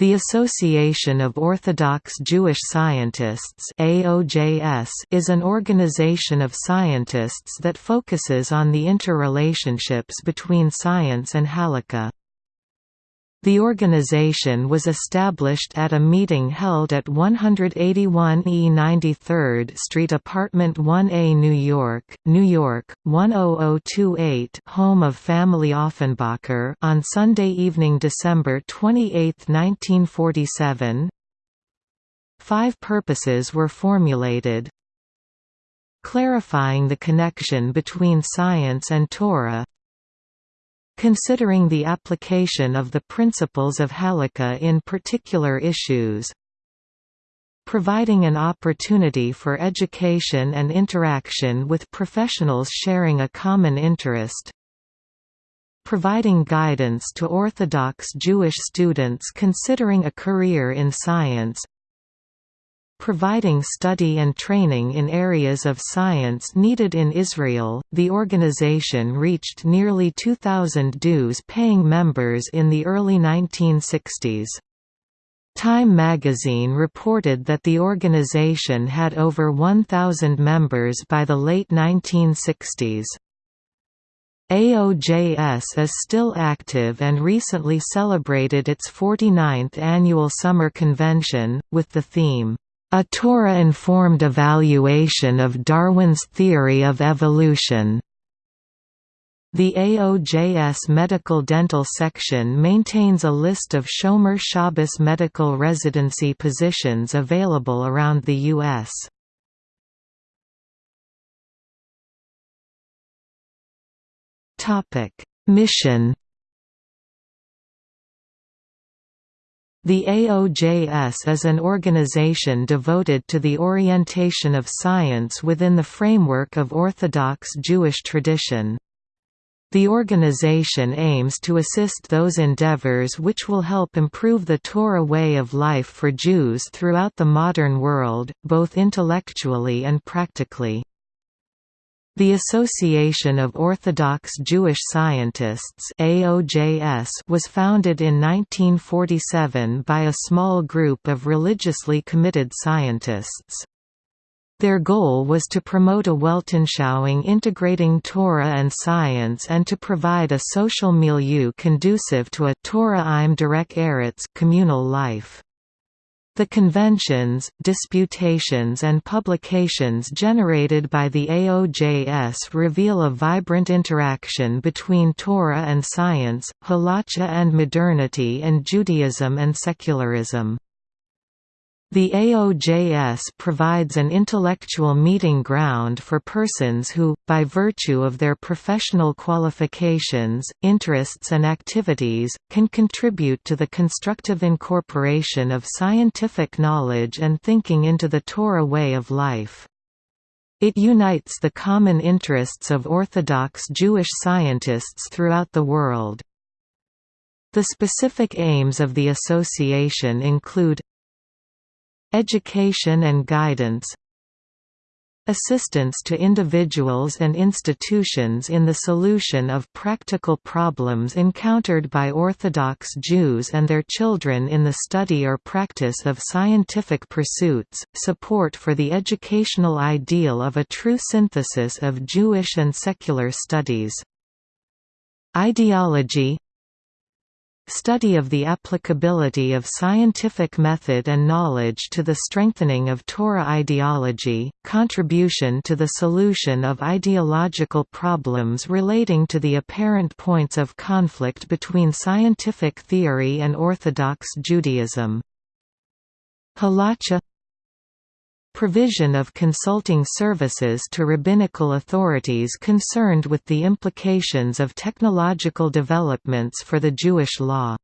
The Association of Orthodox Jewish Scientists is an organization of scientists that focuses on the interrelationships between science and halakha. The organization was established at a meeting held at 181 E 93rd Street Apartment 1A New York, New York, 10028 home of family Offenbacher on Sunday evening December 28, 1947. Five purposes were formulated. Clarifying the connection between science and Torah considering the application of the principles of halakha in particular issues providing an opportunity for education and interaction with professionals sharing a common interest providing guidance to Orthodox Jewish students considering a career in science providing study and training in areas of science needed in Israel. The organization reached nearly 2,000 dues paying members in the early 1960s. Time magazine reported that the organization had over 1,000 members by the late 1960s. AOJS is still active and recently celebrated its 49th annual summer convention, with the theme, a Torah-informed evaluation of Darwin's theory of evolution. The AOJS Medical Dental section maintains a list of Shomer Shabbos medical residency positions available around the U.S. Mission The AOJS is an organization devoted to the orientation of science within the framework of Orthodox Jewish tradition. The organization aims to assist those endeavors which will help improve the Torah way of life for Jews throughout the modern world, both intellectually and practically. The Association of Orthodox Jewish Scientists AOJS was founded in 1947 by a small group of religiously committed scientists. Their goal was to promote a Weltanschauung integrating Torah and science and to provide a social milieu conducive to a Torah im Derech Eretz communal life. The conventions, disputations and publications generated by the AOJS reveal a vibrant interaction between Torah and science, halacha and modernity and Judaism and secularism. The AOJS provides an intellectual meeting ground for persons who, by virtue of their professional qualifications, interests and activities, can contribute to the constructive incorporation of scientific knowledge and thinking into the Torah way of life. It unites the common interests of Orthodox Jewish scientists throughout the world. The specific aims of the association include Education and guidance Assistance to individuals and institutions in the solution of practical problems encountered by Orthodox Jews and their children in the study or practice of scientific pursuits, support for the educational ideal of a true synthesis of Jewish and secular studies. Ideology Study of the applicability of scientific method and knowledge to the strengthening of Torah ideology, contribution to the solution of ideological problems relating to the apparent points of conflict between scientific theory and Orthodox Judaism. Halacha provision of consulting services to rabbinical authorities concerned with the implications of technological developments for the Jewish law.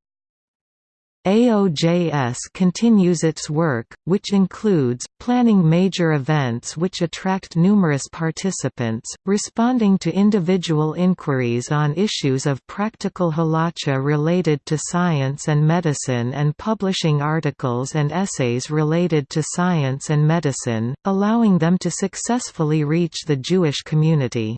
AOJS continues its work, which includes, planning major events which attract numerous participants, responding to individual inquiries on issues of practical halacha related to science and medicine and publishing articles and essays related to science and medicine, allowing them to successfully reach the Jewish community.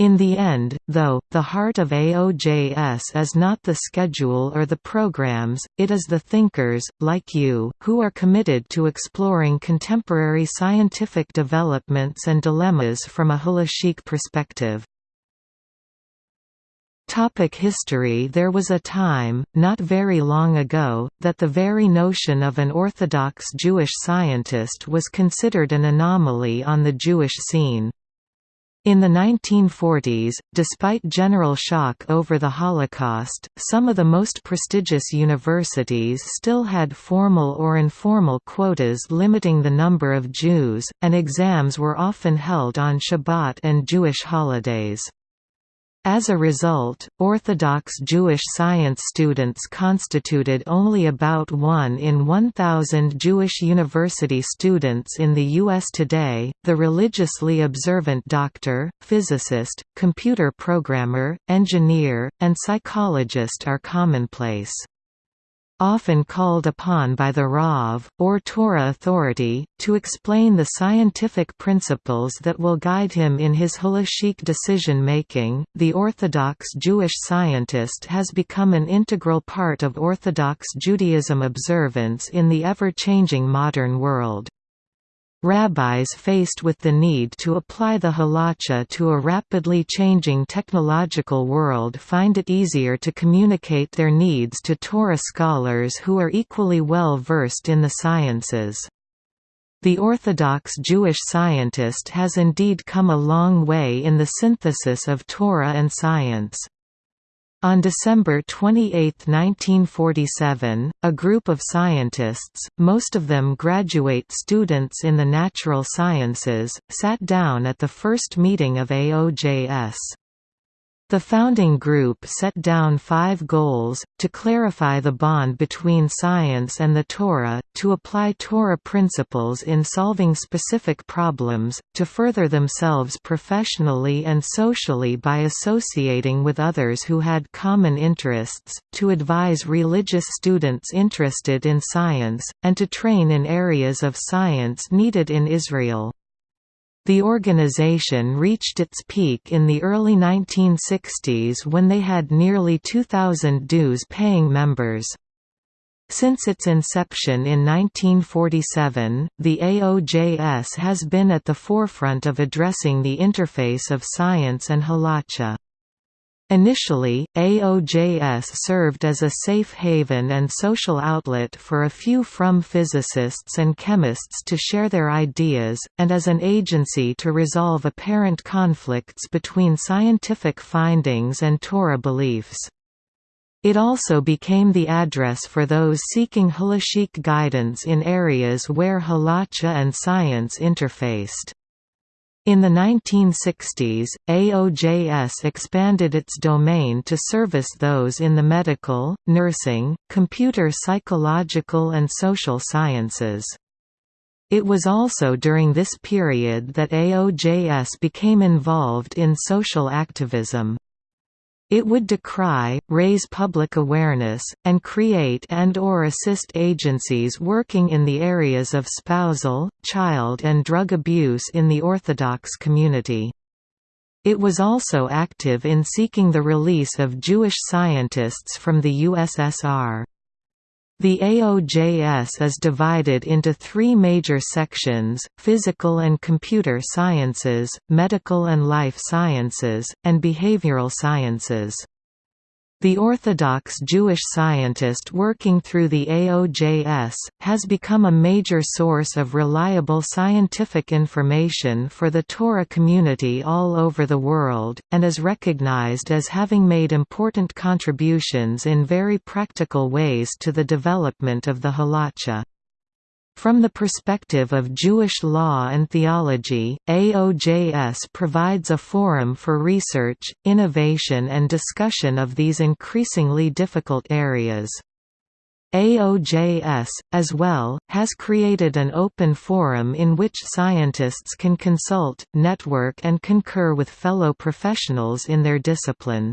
In the end, though, the heart of AOJS is not the schedule or the programs, it is the thinkers, like you, who are committed to exploring contemporary scientific developments and dilemmas from a halachic perspective. Topic history There was a time, not very long ago, that the very notion of an Orthodox Jewish scientist was considered an anomaly on the Jewish scene. In the 1940s, despite general shock over the Holocaust, some of the most prestigious universities still had formal or informal quotas limiting the number of Jews, and exams were often held on Shabbat and Jewish holidays. As a result, Orthodox Jewish science students constituted only about 1 in 1,000 Jewish university students in the U.S. today. The religiously observant doctor, physicist, computer programmer, engineer, and psychologist are commonplace often called upon by the Rav, or Torah authority, to explain the scientific principles that will guide him in his halachic decision-making. The Orthodox Jewish scientist has become an integral part of Orthodox Judaism observance in the ever-changing modern world. Rabbis faced with the need to apply the halacha to a rapidly changing technological world find it easier to communicate their needs to Torah scholars who are equally well versed in the sciences. The Orthodox Jewish scientist has indeed come a long way in the synthesis of Torah and science. On December 28, 1947, a group of scientists, most of them graduate students in the natural sciences, sat down at the first meeting of AOJS. The founding group set down five goals, to clarify the bond between science and the Torah, to apply Torah principles in solving specific problems, to further themselves professionally and socially by associating with others who had common interests, to advise religious students interested in science, and to train in areas of science needed in Israel. The organization reached its peak in the early 1960s when they had nearly 2,000 dues-paying members. Since its inception in 1947, the AOJS has been at the forefront of addressing the interface of science and halacha. Initially, AOJS served as a safe haven and social outlet for a few from physicists and chemists to share their ideas, and as an agency to resolve apparent conflicts between scientific findings and Torah beliefs. It also became the address for those seeking halachic guidance in areas where halacha and science interfaced. In the 1960s, AOJS expanded its domain to service those in the medical, nursing, computer psychological and social sciences. It was also during this period that AOJS became involved in social activism. It would decry, raise public awareness, and create and or assist agencies working in the areas of spousal, child and drug abuse in the Orthodox community. It was also active in seeking the release of Jewish scientists from the USSR. The AOJS is divided into three major sections, physical and computer sciences, medical and life sciences, and behavioral sciences. The Orthodox Jewish scientist working through the AOJS, has become a major source of reliable scientific information for the Torah community all over the world, and is recognized as having made important contributions in very practical ways to the development of the halacha. From the perspective of Jewish law and theology, AOJS provides a forum for research, innovation and discussion of these increasingly difficult areas. AOJS, as well, has created an open forum in which scientists can consult, network and concur with fellow professionals in their discipline.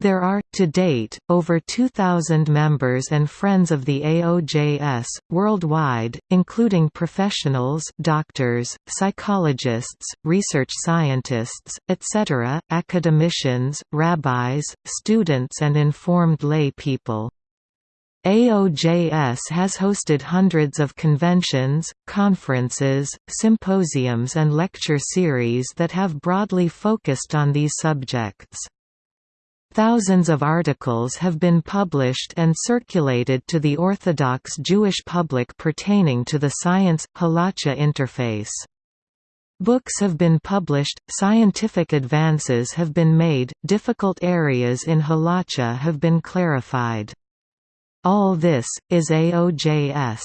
There are, to date, over 2,000 members and friends of the AOJS, worldwide, including professionals doctors, psychologists, research scientists, etc., academicians, rabbis, students and informed lay people. AOJS has hosted hundreds of conventions, conferences, symposiums and lecture series that have broadly focused on these subjects. Thousands of articles have been published and circulated to the Orthodox Jewish public pertaining to the science-halacha interface. Books have been published, scientific advances have been made, difficult areas in halacha have been clarified. All this, is AOJS.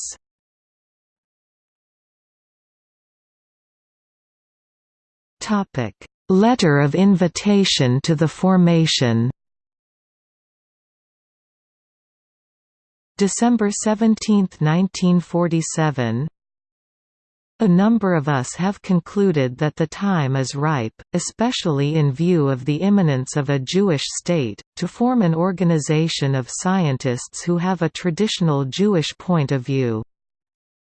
Letter of invitation to the formation December 17, 1947 a number of us have concluded that the time is ripe, especially in view of the imminence of a Jewish state, to form an organization of scientists who have a traditional Jewish point of view.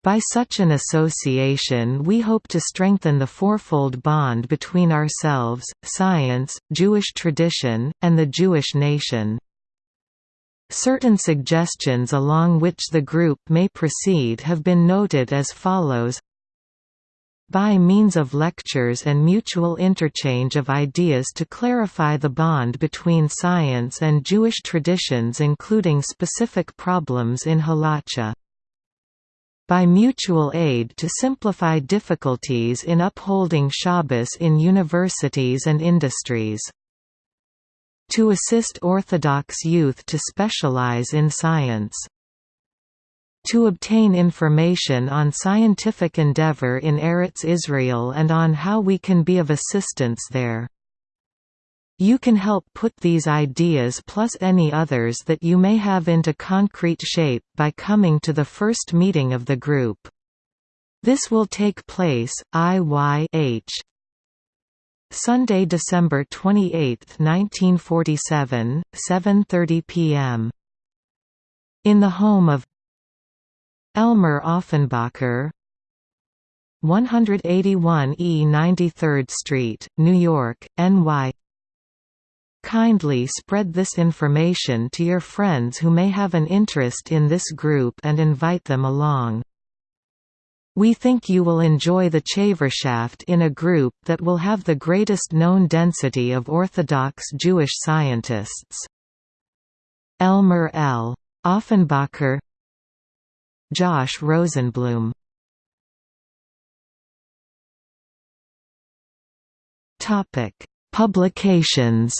By such an association we hope to strengthen the fourfold bond between ourselves, science, Jewish tradition, and the Jewish nation. Certain suggestions along which the group may proceed have been noted as follows by means of lectures and mutual interchange of ideas to clarify the bond between science and Jewish traditions including specific problems in halacha. By mutual aid to simplify difficulties in upholding Shabbos in universities and industries to assist Orthodox youth to specialize in science. To obtain information on scientific endeavor in Eretz Israel and on how we can be of assistance there. You can help put these ideas plus any others that you may have into concrete shape by coming to the first meeting of the group. This will take place, IYH Sunday, December 28, 1947, 7.30 p.m. In the home of Elmer Offenbacher 181 E 93rd Street, New York, NY Kindly spread this information to your friends who may have an interest in this group and invite them along. We think you will enjoy the Chavershaft in a group that will have the greatest known density of Orthodox Jewish scientists. Elmer L. Offenbacher Josh Rosenblum Publications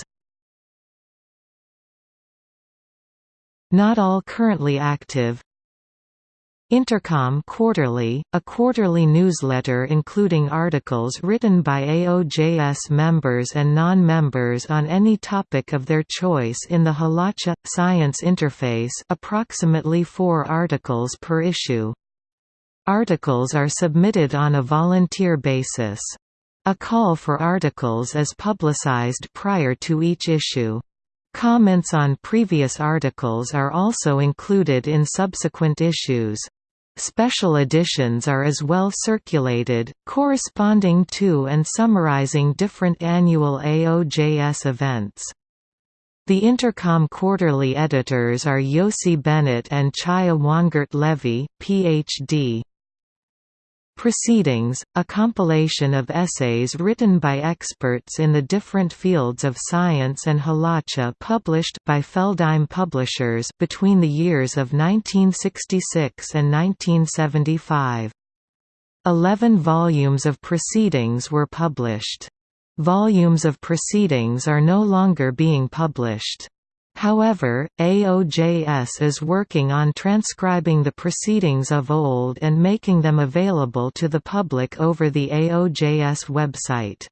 Not all currently active Intercom Quarterly, a quarterly newsletter including articles written by AOJS members and non-members on any topic of their choice in the Halacha – Science interface approximately four articles per issue. Articles are submitted on a volunteer basis. A call for articles is publicized prior to each issue. Comments on previous articles are also included in subsequent issues. Special editions are as well circulated, corresponding to and summarizing different annual AOJS events. The Intercom quarterly editors are Yossi Bennett and Chaya Wongert Levy, Ph.D. Proceedings, a compilation of essays written by experts in the different fields of science and halacha published by Feldheim Publishers between the years of 1966 and 1975. Eleven volumes of proceedings were published. Volumes of proceedings are no longer being published. However, AOJS is working on transcribing the proceedings of old and making them available to the public over the AOJS website.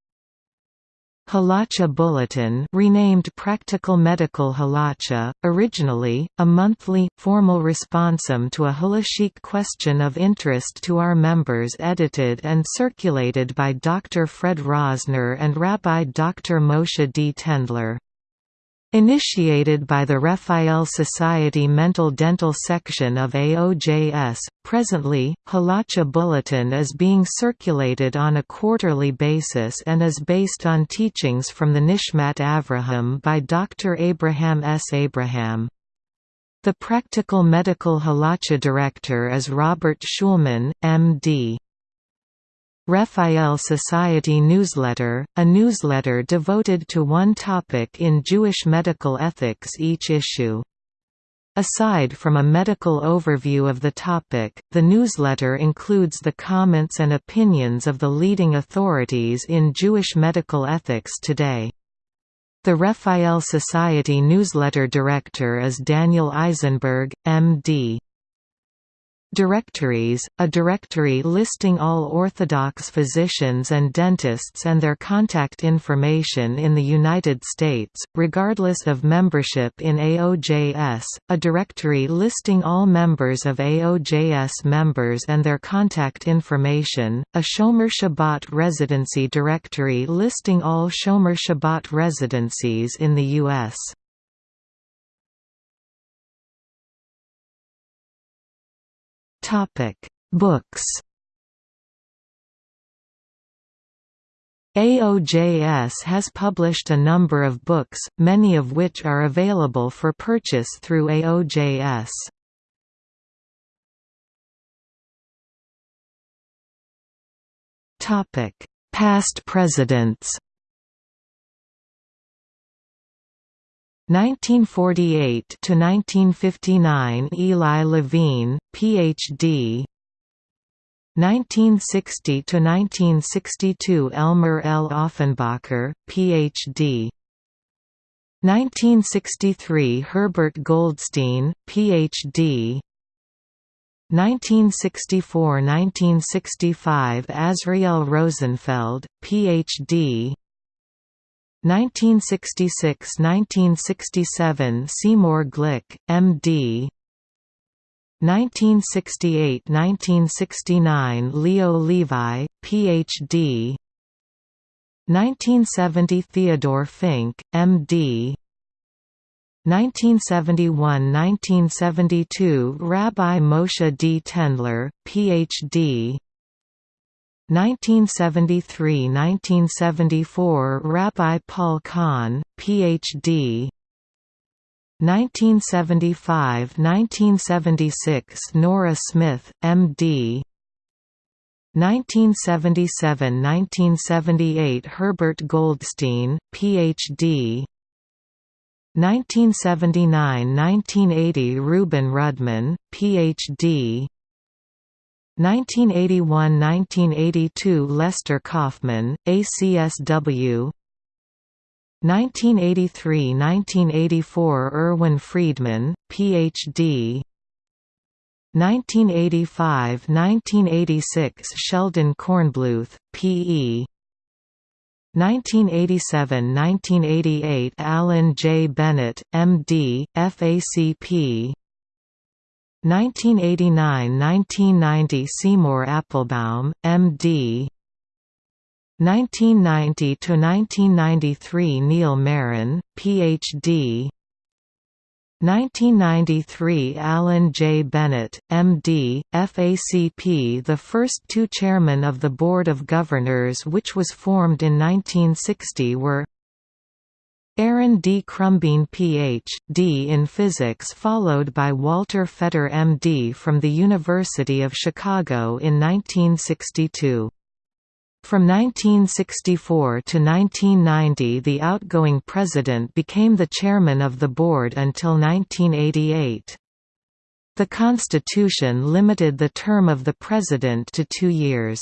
Halacha Bulletin renamed Practical Medical Halacha, originally, a monthly, formal responsum to a halachic question of interest to our members edited and circulated by Dr. Fred Rosner and Rabbi Dr. Moshe D. Tendler. Initiated by the Raphael Society Mental Dental section of AOJS, presently, Halacha Bulletin is being circulated on a quarterly basis and is based on teachings from the Nishmat Avraham by Dr. Abraham S. Abraham. The Practical Medical Halacha Director is Robert Schulman, M.D. Raphael Society Newsletter, a newsletter devoted to one topic in Jewish medical ethics each issue. Aside from a medical overview of the topic, the newsletter includes the comments and opinions of the leading authorities in Jewish medical ethics today. The Raphael Society newsletter director is Daniel Eisenberg, M.D. Directories – A directory listing all Orthodox physicians and dentists and their contact information in the United States, regardless of membership in AOJS, a directory listing all members of AOJS members and their contact information, a Shomer Shabbat residency directory listing all Shomer Shabbat residencies in the U.S. Topic: Books. AOJS has published a number of books, many of which are available for purchase through AOJS. Topic: Past presidents. 1948 to 1959 Eli Levine, Ph.D. 1960 to 1962 Elmer L. Offenbacher, Ph.D. 1963 Herbert Goldstein, Ph.D. 1964–1965 Azriel Rosenfeld, Ph.D. 1966–1967 Seymour Glick, M.D. 1968–1969 Leo Levi, Ph.D. 1970 Theodore Fink, M.D. 1971–1972 Rabbi Moshe D. Tendler, Ph.D. 1973–1974 Rabbi Paul Kahn, Ph.D. 1975–1976 Nora Smith, M.D. 1977–1978 Herbert Goldstein, Ph.D. 1979–1980 Reuben Rudman, Ph.D. 1981–1982 Lester Kaufman, ACSW 1983–1984 Erwin Friedman, Ph.D. 1985–1986 Sheldon Kornbluth, P.E. 1987–1988 Alan J. Bennett, M.D., FACP 1989–1990 Seymour Applebaum, M.D. 1990–1993 Neil Marin, Ph.D. 1993 Alan J. Bennett, M.D., FACP The first two chairmen of the Board of Governors which was formed in 1960 were Aaron D. Krumbein Ph.D. in physics followed by Walter Fetter M.D. from the University of Chicago in 1962. From 1964 to 1990 the outgoing president became the chairman of the board until 1988. The Constitution limited the term of the president to two years.